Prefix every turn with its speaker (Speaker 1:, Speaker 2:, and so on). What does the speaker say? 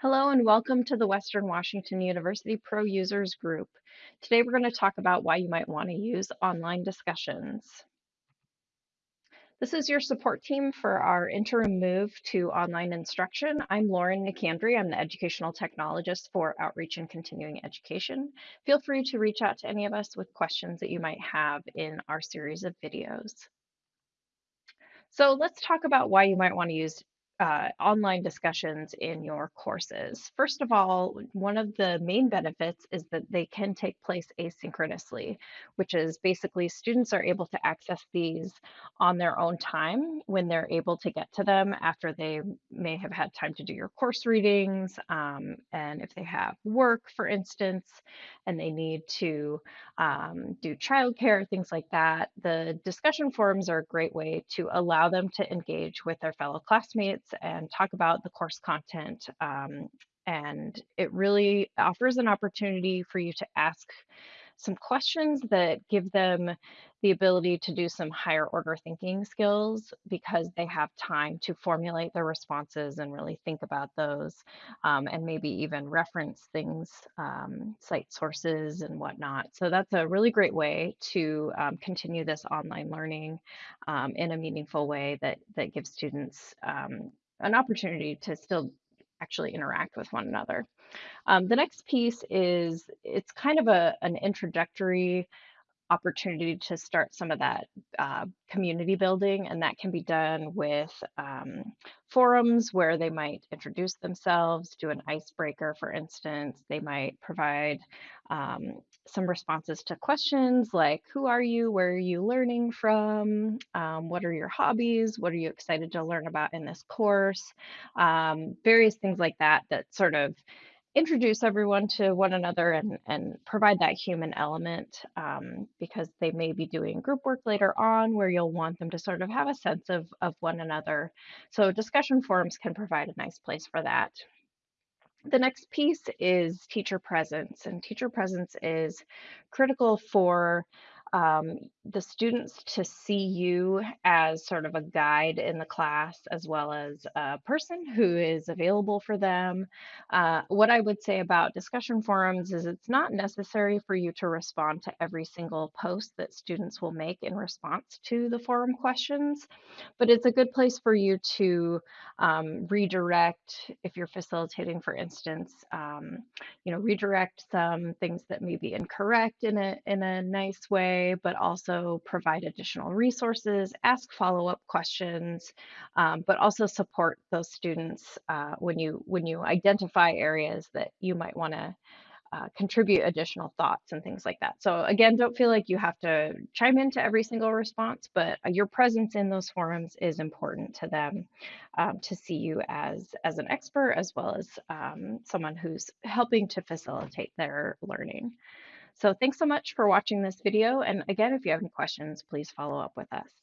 Speaker 1: Hello and welcome to the Western Washington University Pro Users Group. Today we're going to talk about why you might want to use online discussions. This is your support team for our interim move to online instruction. I'm Lauren Nicandri. I'm the educational technologist for Outreach and Continuing Education. Feel free to reach out to any of us with questions that you might have in our series of videos. So let's talk about why you might want to use uh, online discussions in your courses. First of all, one of the main benefits is that they can take place asynchronously, which is basically students are able to access these on their own time when they're able to get to them after they may have had time to do your course readings. Um, and if they have work, for instance, and they need to um, do childcare, things like that, the discussion forums are a great way to allow them to engage with their fellow classmates and talk about the course content. Um, and it really offers an opportunity for you to ask some questions that give them the ability to do some higher order thinking skills because they have time to formulate their responses and really think about those um, and maybe even reference things, um, cite sources and whatnot. So that's a really great way to um, continue this online learning um, in a meaningful way that, that gives students um, an opportunity to still actually interact with one another. Um, the next piece is it's kind of a, an introductory opportunity to start some of that uh, community building, and that can be done with um, forums where they might introduce themselves, do an icebreaker, for instance. They might provide um, some responses to questions like Who are you? Where are you learning from? Um, what are your hobbies? What are you excited to learn about in this course? Um, various things like that that sort of introduce everyone to one another and, and provide that human element um, because they may be doing group work later on where you'll want them to sort of have a sense of, of one another. So discussion forums can provide a nice place for that. The next piece is teacher presence, and teacher presence is critical for um, the students to see you as sort of a guide in the class as well as a person who is available for them. Uh, what I would say about discussion forums is it's not necessary for you to respond to every single post that students will make in response to the forum questions, but it's a good place for you to um, redirect if you're facilitating, for instance, um, you know, redirect some things that may be incorrect in a in a nice way way, but also provide additional resources, ask follow-up questions, um, but also support those students uh, when you when you identify areas that you might want to uh, contribute additional thoughts and things like that. So again, don't feel like you have to chime into every single response, but your presence in those forums is important to them um, to see you as, as an expert as well as um, someone who's helping to facilitate their learning. So thanks so much for watching this video. And again, if you have any questions, please follow up with us.